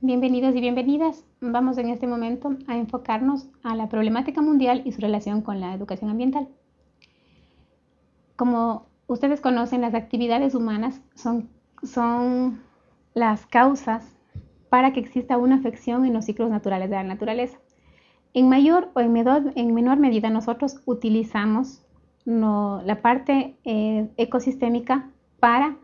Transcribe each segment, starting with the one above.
Bienvenidos y bienvenidas. Vamos en este momento a enfocarnos a la problemática mundial y su relación con la educación ambiental. Como ustedes conocen, las actividades humanas son, las causas para que exista una afección en los ciclos naturales de la naturaleza. En mayor o en menor, en menor medida nosotros utilizamos la parte eh, ecosistémica para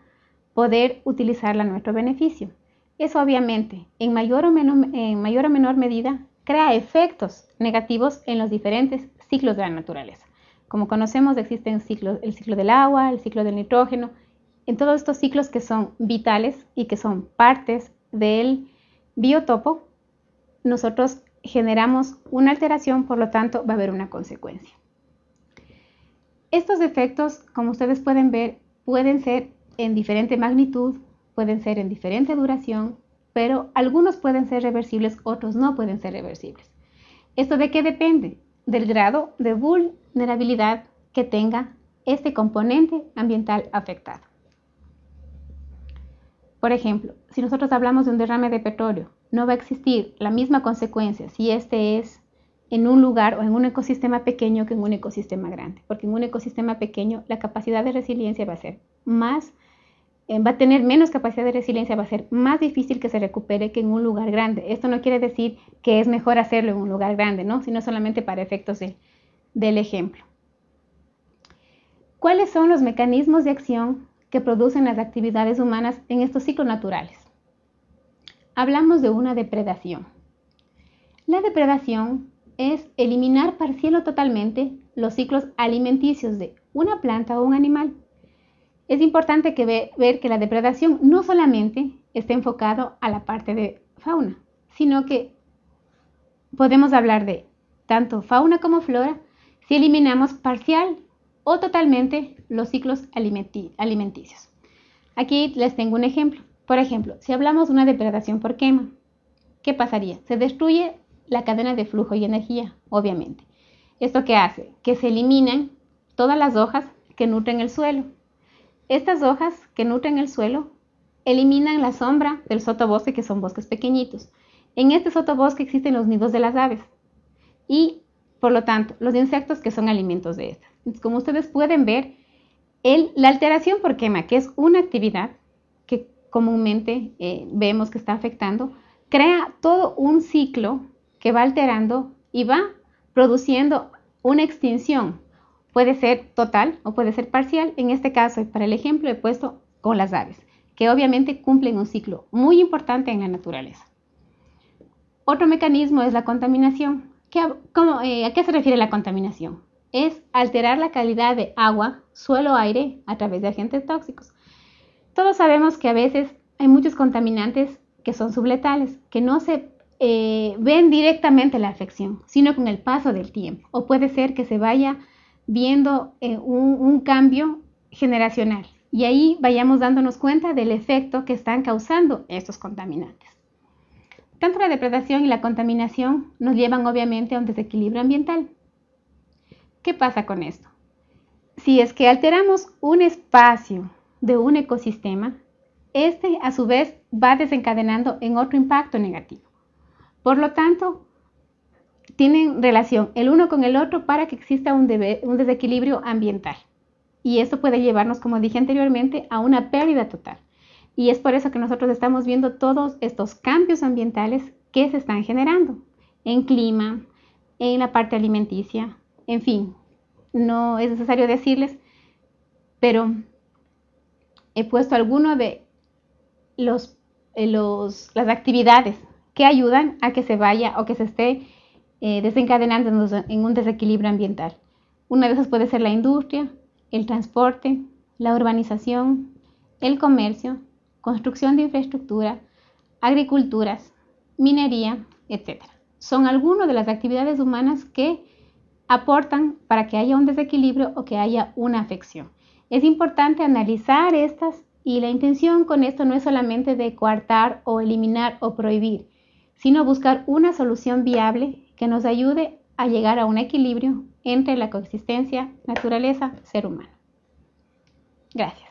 poder utilizarla a nuestro beneficio. Eso obviamente, en mayor, o menor, en mayor o menor medida, crea efectos negativos en los diferentes ciclos de la naturaleza. Como conocemos, existen ciclos, el ciclo del agua, el ciclo del nitrógeno, en todos estos ciclos que son vitales y que son partes del biotopo, nosotros generamos una alteración, por lo tanto va a haber una consecuencia. Estos efectos, como ustedes pueden ver, pueden ser en diferente magnitud, pueden ser en diferente duración, pero algunos pueden ser reversibles, otros no pueden ser reversibles. ¿Esto de qué depende? Del grado de vulnerabilidad que tenga este componente ambiental afectado. Por ejemplo, si nosotros hablamos de un derrame de petróleo, no va a existir la misma consecuencia si este es en un lugar o en un ecosistema pequeño que en un ecosistema grande, porque en un ecosistema pequeño la capacidad de resiliencia va a ser más va a tener menos capacidad de resiliencia, va a ser más difícil que se recupere que en un lugar grande. Esto no quiere decir que es mejor hacerlo en un lugar grande, ¿no? sino solamente para efectos del ejemplo. ¿Cuáles son los mecanismos de acción que producen las actividades humanas en estos ciclos naturales? Hablamos de una depredación. La depredación es eliminar parcial o totalmente los ciclos alimenticios de una planta o un animal es importante que ver que la depredación no solamente está enfocado a la parte de fauna, sino que podemos hablar de tanto fauna como flora si eliminamos parcial o totalmente los ciclos alimenticios. Aquí les tengo un ejemplo. Por ejemplo, si hablamos de una depredación por quema, ¿qué pasaría? Se destruye la cadena de flujo y energía, obviamente. ¿Esto qué hace? Que se eliminan todas las hojas que nutren el suelo, estas hojas que nutren el suelo eliminan la sombra del sotobosque, que son bosques pequeñitos. En este sotobosque existen los nidos de las aves y, por lo tanto, los insectos que son alimentos de estas. como ustedes pueden ver, la alteración por quema, que es una actividad que comúnmente eh, vemos que está afectando, crea todo un ciclo que va alterando y va produciendo una extinción Puede ser total o puede ser parcial. En este caso, para el ejemplo, he puesto con las aves, que obviamente cumplen un ciclo muy importante en la naturaleza. Otro mecanismo es la contaminación. Eh, ¿A qué se refiere la contaminación? Es alterar la calidad de agua, suelo, aire a través de agentes tóxicos. Todos sabemos que a veces hay muchos contaminantes que son subletales, que no se eh, ven directamente la afección, sino con el paso del tiempo. O puede ser que se vaya viendo eh, un, cambio generacional y ahí vayamos dándonos cuenta del efecto que están causando estos contaminantes. Tanto la depredación y la contaminación nos llevan obviamente a un desequilibrio ambiental. ¿Qué pasa con esto? Si es que alteramos un espacio de un ecosistema, este a su vez va desencadenando en otro impacto negativo. Por lo tanto, tienen relación el uno con el otro para que exista un, desequilibrio ambiental. Y eso puede llevarnos, como dije anteriormente, a una pérdida total. Y es por eso que nosotros estamos viendo todos estos cambios ambientales que se están generando en clima, en la parte alimenticia, en fin, no es necesario decirles, pero he puesto algunos de los, eh, los, las actividades que ayudan a que se vaya o que se esté eh, desencadenando en un desequilibrio ambiental. Una de esas puede ser la industria, el transporte, la urbanización, el comercio, construcción de infraestructura, agriculturas, minería, etc. Son algunas de las actividades humanas que aportan para que haya un desequilibrio o que haya una afección. Es importante analizar estas y la intención con esto no es solamente de coartar o eliminar o prohibir, sino buscar una solución viable que nos ayude a llegar a un equilibrio entre la coexistencia naturaleza-ser humano. Gracias.